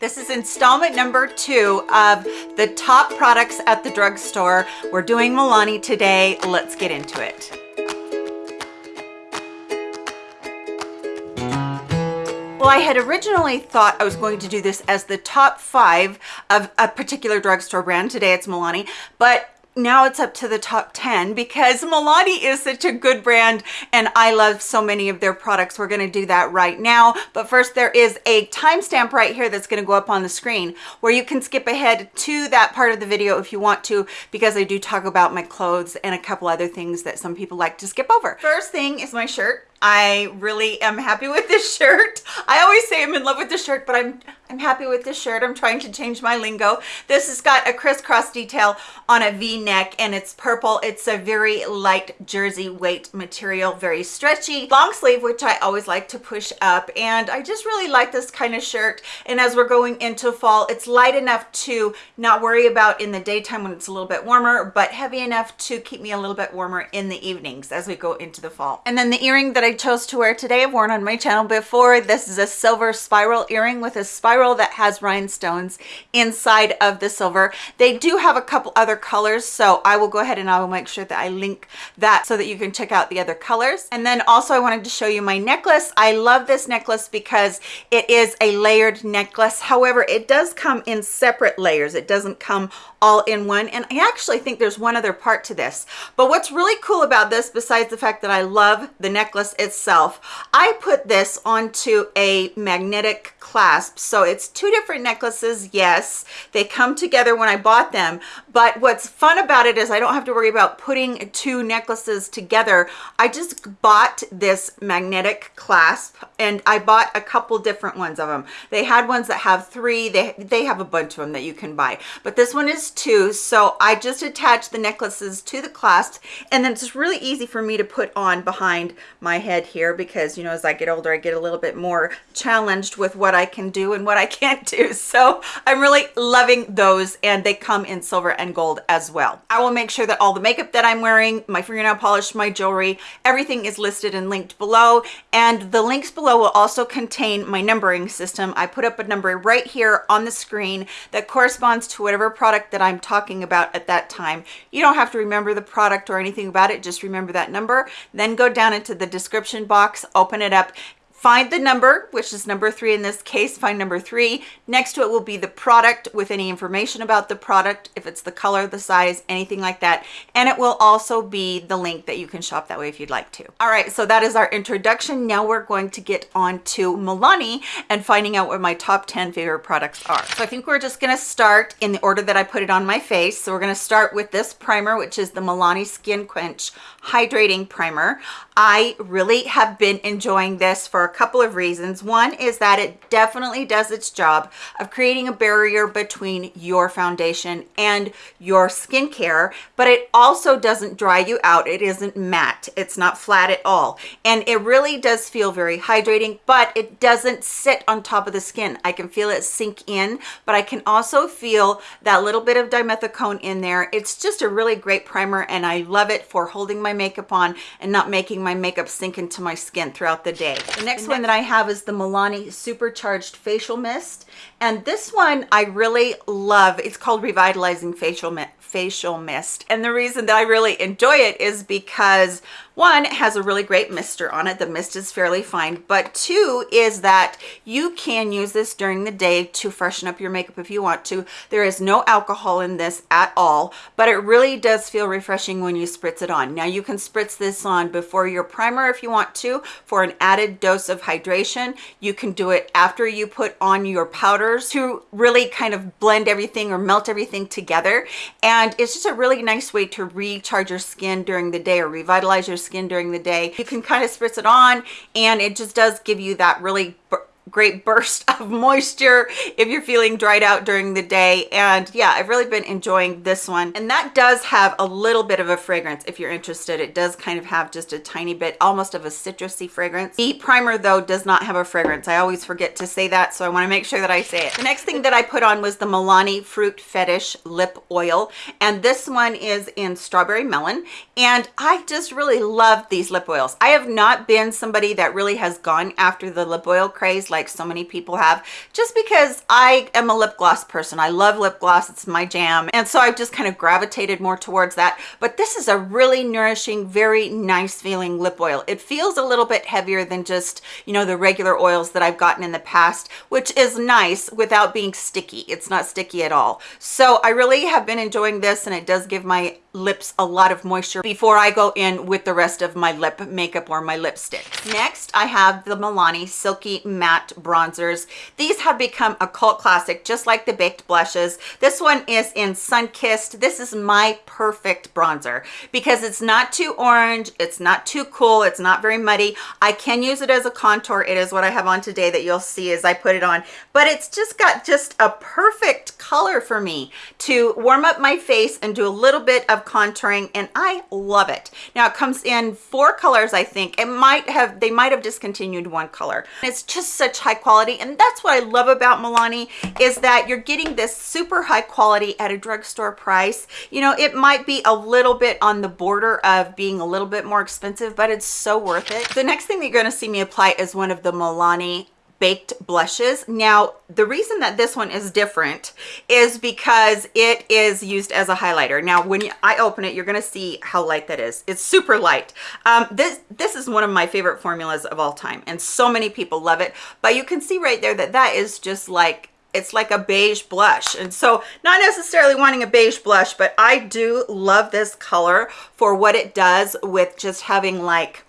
This is installment number two of the top products at the drugstore. We're doing Milani today. Let's get into it. Well, I had originally thought I was going to do this as the top five of a particular drugstore brand. Today it's Milani, but now it's up to the top 10 because Milani is such a good brand and I love so many of their products. We're going to do that right now. But first there is a timestamp right here that's going to go up on the screen where you can skip ahead to that part of the video if you want to because I do talk about my clothes and a couple other things that some people like to skip over. First thing is my shirt. I really am happy with this shirt. I always say I'm in love with this shirt, but I'm I'm happy with this shirt. I'm trying to change my lingo. This has got a crisscross detail on a v-neck and it's purple. It's a very light jersey weight material, very stretchy. Long sleeve, which I always like to push up. And I just really like this kind of shirt. And as we're going into fall, it's light enough to not worry about in the daytime when it's a little bit warmer, but heavy enough to keep me a little bit warmer in the evenings as we go into the fall. And then the earring that I chose to wear today, I've worn on my channel before. This is a silver spiral earring with a spiral spiral that has rhinestones inside of the silver. They do have a couple other colors, so I will go ahead and I will make sure that I link that so that you can check out the other colors. And then also I wanted to show you my necklace. I love this necklace because it is a layered necklace. However, it does come in separate layers. It doesn't come all in one. And I actually think there's one other part to this. But what's really cool about this, besides the fact that I love the necklace itself, I put this onto a magnetic clasp. So it's two different necklaces. Yes, they come together when I bought them. But what's fun about it is I don't have to worry about putting two necklaces together. I just bought this magnetic clasp and I bought a couple different ones of them. They had ones that have three. They, they have a bunch of them that you can buy. But this one is two. So I just attached the necklaces to the clasp and then it's really easy for me to put on behind my head here because, you know, as I get older, I get a little bit more challenged with what I can do and what I can't do. So I'm really loving those and they come in silver and gold as well. I will make sure that all the makeup that I'm wearing, my fingernail polish, my jewelry, everything is listed and linked below. And the links below will also contain my numbering system. I put up a number right here on the screen that corresponds to whatever product that I'm talking about at that time. You don't have to remember the product or anything about it, just remember that number. Then go down into the description box, open it up, find the number which is number three in this case find number three. Next to it will be the product with any information about the product if it's the color the size anything like that. And it will also be the link that you can shop that way if you'd like to. All right so that is our introduction. Now we're going to get on to milani and finding out what my top 10 favorite products are. So i think we're just going to start in the order that i put it on my face. So we're going to start with this primer which is the milani skin quench hydrating primer. I really have been enjoying this for a couple of reasons. One is that it definitely does its job of creating a barrier between your foundation and your skincare, but it also doesn't dry you out. It isn't matte. It's not flat at all. And it really does feel very hydrating, but it doesn't sit on top of the skin. I can feel it sink in, but I can also feel that little bit of dimethicone in there. It's just a really great primer and I love it for holding my makeup on and not making my makeup sink into my skin throughout the day. The next one that I have is the Milani Supercharged Facial Mist. And this one I really love. It's called Revitalizing Facial Mist facial mist. And the reason that i really enjoy it is because one it has a really great mister on it. The mist is fairly fine. But two is that you can use this during the day to freshen up your makeup if you want to. There is no alcohol in this at all but it really does feel refreshing when you spritz it on. Now you can spritz this on before your primer if you want to for an added dose of hydration. You can do it after you put on your powders to really kind of blend everything or melt everything together. And it's just a really nice way to recharge your skin during the day or revitalize your skin during the day. You can kind of spritz it on and it just does give you that really great burst of moisture if you're feeling dried out during the day. And yeah i've really been enjoying this one. And that does have a little bit of a fragrance if you're interested. It does kind of have just a tiny bit almost of a citrusy fragrance. The primer though does not have a fragrance. I always forget to say that so i want to make sure that i say it. The next thing that i put on was the milani fruit fetish lip oil. And this one is in strawberry melon. And i just really love these lip oils. I have not been somebody that really has gone after the lip oil craze like like so many people have, just because I am a lip gloss person. I love lip gloss. It's my jam. And so I've just kind of gravitated more towards that. But this is a really nourishing, very nice feeling lip oil. It feels a little bit heavier than just, you know, the regular oils that I've gotten in the past, which is nice without being sticky. It's not sticky at all. So I really have been enjoying this and it does give my lips a lot of moisture before I go in with the rest of my lip makeup or my lipstick. Next, I have the Milani Silky Matte Bronzers. These have become a cult classic, just like the Baked Blushes. This one is in Sunkissed. This is my perfect bronzer because it's not too orange, it's not too cool, it's not very muddy. I can use it as a contour. It is what I have on today that you'll see as I put it on, but it's just got just a perfect color for me to warm up my face and do a little bit of contouring and I love it. Now it comes in four colors, I think. It might have, they might have discontinued one color. It's just such high quality. And that's what I love about Milani is that you're getting this super high quality at a drugstore price. You know, it might be a little bit on the border of being a little bit more expensive, but it's so worth it. The next thing that you're gonna see me apply is one of the Milani baked blushes. Now the reason that this one is different is because it is used as a highlighter. Now when i open it you're going to see how light that is. It's super light. Um, this this is one of my favorite formulas of all time and so many people love it but you can see right there that that is just like it's like a beige blush. And so not necessarily wanting a beige blush but i do love this color for what it does with just having like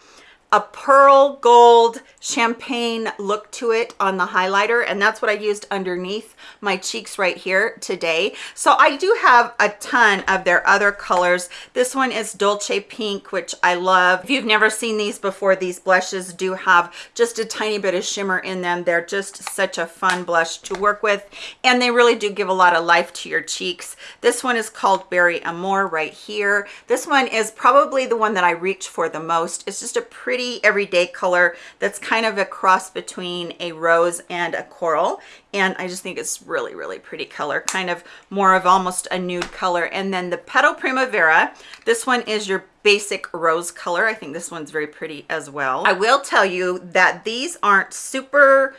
a pearl gold champagne look to it on the highlighter and that's what I used underneath my cheeks right here today. So I do have a ton of their other colors. This one is Dolce Pink which I love. If you've never seen these before these blushes do have just a tiny bit of shimmer in them. They're just such a fun blush to work with and they really do give a lot of life to your cheeks. This one is called Berry Amore right here. This one is probably the one that I reach for the most. It's just a pretty pretty everyday color that's kind of a cross between a rose and a coral. And I just think it's really really pretty color kind of more of almost a nude color. And then the petal primavera this one is your basic rose color. I think this one's very pretty as well. I will tell you that these aren't super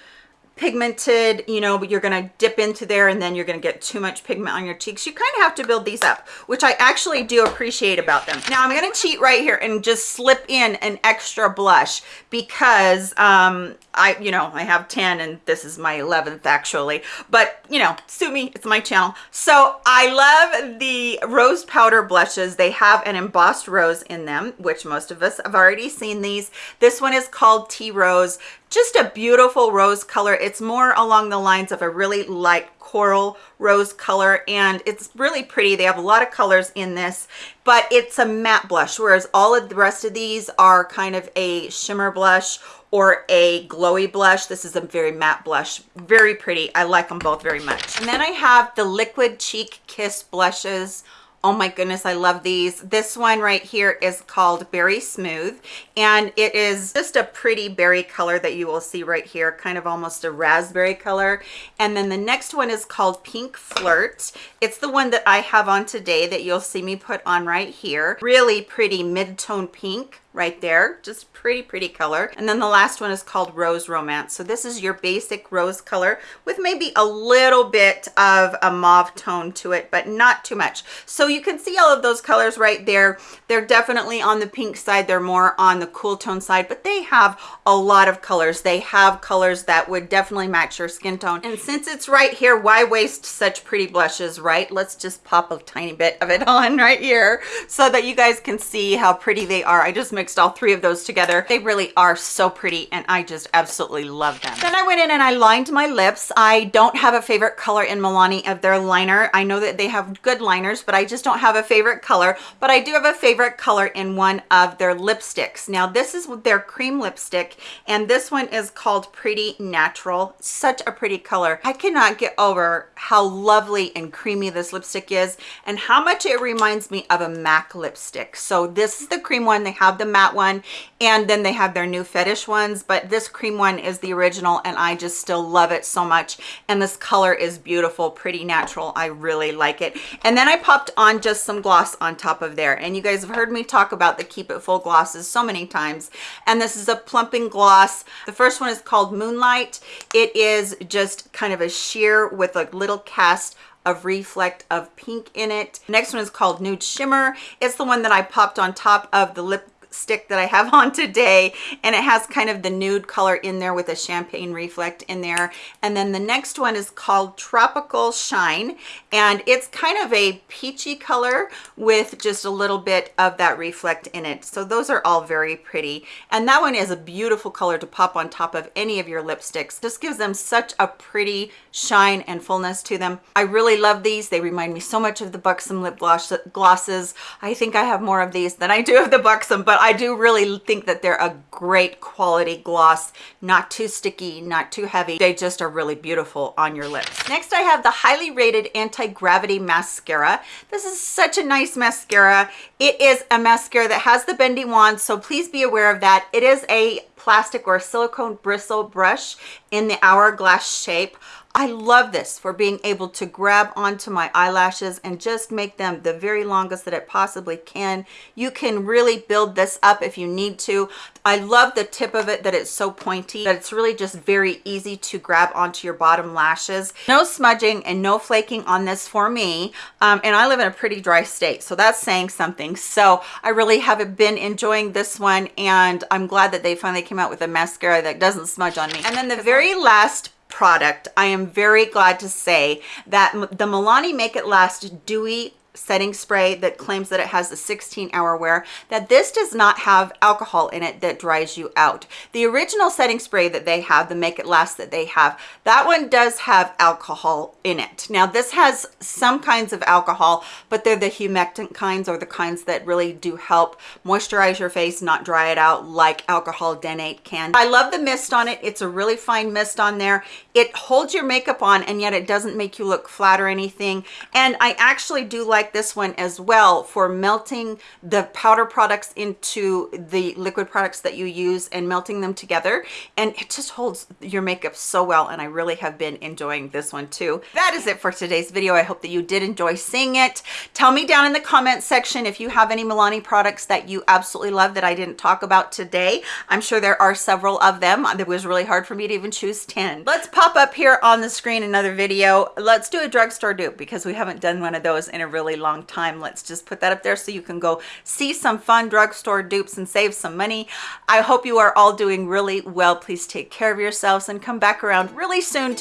pigmented you know you're going to dip into there and then you're going to get too much pigment on your cheeks. You kind of have to build these up which i actually do appreciate about them. Now i'm going to cheat right here and just slip in an extra blush because um i you know i have 10 and this is my 11th actually but you know sue me it's my channel. So i love the rose powder blushes. They have an embossed rose in them which most of us have already seen these. This one is called tea rose just a beautiful rose color. It's more along the lines of a really light coral rose color and it's really pretty. They have a lot of colors in this but it's a matte blush whereas all of the rest of these are kind of a shimmer blush or a glowy blush. This is a very matte blush. Very pretty. I like them both very much. And then i have the liquid cheek kiss blushes oh my goodness i love these. This one right here is called berry smooth and it is just a pretty berry color that you will see right here kind of almost a raspberry color. And then the next one is called pink flirt. It's the one that i have on today that you'll see me put on right here. Really pretty mid-tone pink right there just pretty pretty color. And then the last one is called rose romance. So this is your basic rose color with maybe a little bit of a mauve tone to it but not too much. So you can see all of those colors right there. They're definitely on the pink side. They're more on the cool tone side but they have a lot of colors. They have colors that would definitely match your skin tone. And since it's right here why waste such pretty blushes right? Let's just pop a tiny bit of it on right here so that you guys can see how pretty they are. I just mixed all three of those together. They really are so pretty and i just absolutely love them. Then i went in and i lined my lips. I don't have a favorite color in milani of their liner. I know that they have good liners but i just don't have a favorite color. But i do have a favorite color in one of their lipsticks. Now this is their cream lipstick and this one is called pretty natural. Such a pretty color. I cannot get over how lovely and creamy this lipstick is and how much it reminds me of a mac lipstick. So this is the cream one. They have the matte one and then they have their new fetish ones but this cream one is the original and i just still love it so much and this color is beautiful pretty natural i really like it. And then i popped on just some gloss on top of there and you guys have heard me talk about the keep it full glosses so many times and this is a plumping gloss. The first one is called moonlight. It is just kind of a sheer with a little cast of reflect of pink in it. Next one is called nude shimmer. It's the one that i popped on top of the lip stick that I have on today and it has kind of the nude color in there with a champagne reflect in there. And then the next one is called tropical shine and it's kind of a peachy color with just a little bit of that reflect in it. So those are all very pretty. And that one is a beautiful color to pop on top of any of your lipsticks. Just gives them such a pretty shine and fullness to them. I really love these. They remind me so much of the buxom lip gloss glosses. I think i have more of these than i do of the buxom but I do really think that they're a great quality gloss, not too sticky, not too heavy. They just are really beautiful on your lips. Next, I have the highly rated anti-gravity mascara. This is such a nice mascara. It is a mascara that has the bendy wand, so please be aware of that. It is a plastic or silicone bristle brush in the hourglass shape. I love this for being able to grab onto my eyelashes and just make them the very longest that it possibly can. You can really build this up if you need to. I love the tip of it that it's so pointy that it's really just very easy to grab onto your bottom lashes. No smudging and no flaking on this for me. Um, and I live in a pretty dry state, so that's saying something. So I really have been enjoying this one and I'm glad that they finally came out with a mascara that doesn't smudge on me. And then the very last product i am very glad to say that the milani make it last dewy setting spray that claims that it has a 16 hour wear that this does not have alcohol in it that dries you out. The original setting spray that they have the make it last that they have that one does have alcohol in it. Now this has some kinds of alcohol but they're the humectant kinds or the kinds that really do help moisturize your face not dry it out like alcohol denate can. I love the mist on it. It's a really fine mist on there. It holds your makeup on and yet it doesn't make you look flat or anything. And i actually do like like this one as well for melting the powder products into the liquid products that you use and melting them together and it just holds your makeup so well and I really have been enjoying this one too. That is it for today's video. I hope that you did enjoy seeing it. Tell me down in the comment section if you have any Milani products that you absolutely love that I didn't talk about today. I'm sure there are several of them. It was really hard for me to even choose 10. Let's pop up here on the screen another video. Let's do a drugstore dupe because we haven't done one of those in a really really long time. Let's just put that up there so you can go see some fun drugstore dupes and save some money. I hope you are all doing really well. Please take care of yourselves and come back around really soon to